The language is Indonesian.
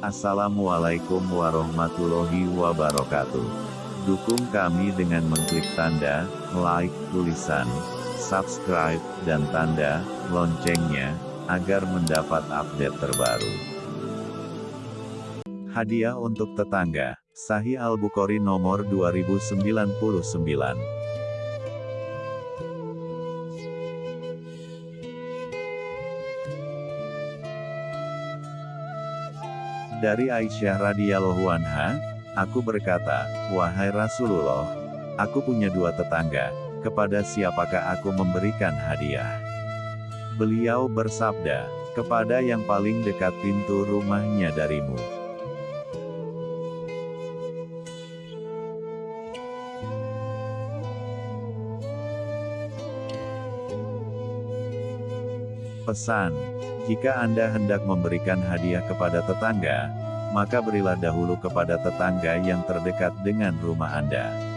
Assalamualaikum warahmatullahi wabarakatuh. Dukung kami dengan mengklik tanda like, tulisan subscribe, dan tanda loncengnya agar mendapat update terbaru. Hadiah untuk tetangga, Sahih Al-Bukhari nomor 2099. Dari Aisyah radhiyallahu anha, aku berkata, "Wahai Rasulullah, aku punya dua tetangga, kepada siapakah aku memberikan hadiah?" Beliau bersabda, "Kepada yang paling dekat pintu rumahnya darimu." Pesan, jika Anda hendak memberikan hadiah kepada tetangga, maka berilah dahulu kepada tetangga yang terdekat dengan rumah Anda.